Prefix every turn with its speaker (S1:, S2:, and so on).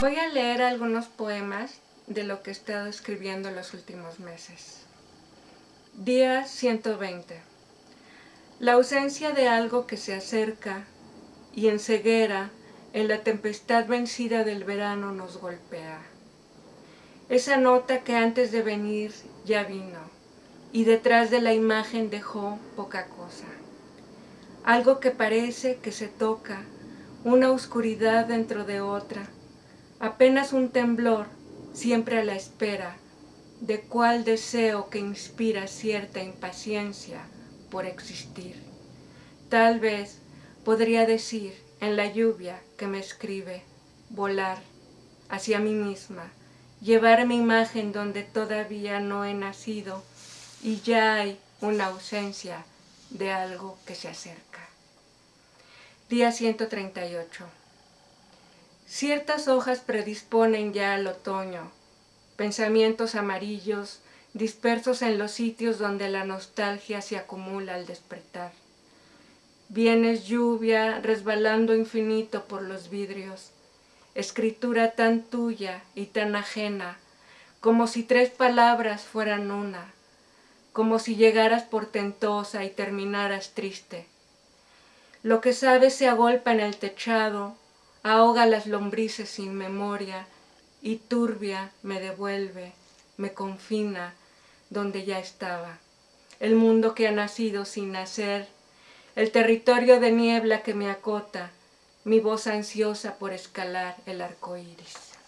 S1: Voy a leer algunos poemas de lo que he estado escribiendo los últimos meses. Día 120. La ausencia de algo que se acerca y en ceguera, en la tempestad vencida del verano nos golpea. Esa nota que antes de venir ya vino y detrás de la imagen dejó poca cosa. Algo que parece que se toca, una oscuridad dentro de otra, apenas un temblor, siempre a la espera, de cuál deseo que inspira cierta impaciencia por existir. Tal vez podría decir en la lluvia que me escribe, volar hacia mí misma, llevar mi imagen donde todavía no he nacido y ya hay una ausencia de algo que se acerca. Día 138. Ciertas hojas predisponen ya al otoño, pensamientos amarillos dispersos en los sitios donde la nostalgia se acumula al despertar. Vienes lluvia resbalando infinito por los vidrios, escritura tan tuya y tan ajena, como si tres palabras fueran una, como si llegaras portentosa y terminaras triste. Lo que sabes se agolpa en el techado, ahoga las lombrices sin memoria, y turbia me devuelve, me confina donde ya estaba. El mundo que ha nacido sin nacer, el territorio de niebla que me acota, mi voz ansiosa por escalar el arco iris.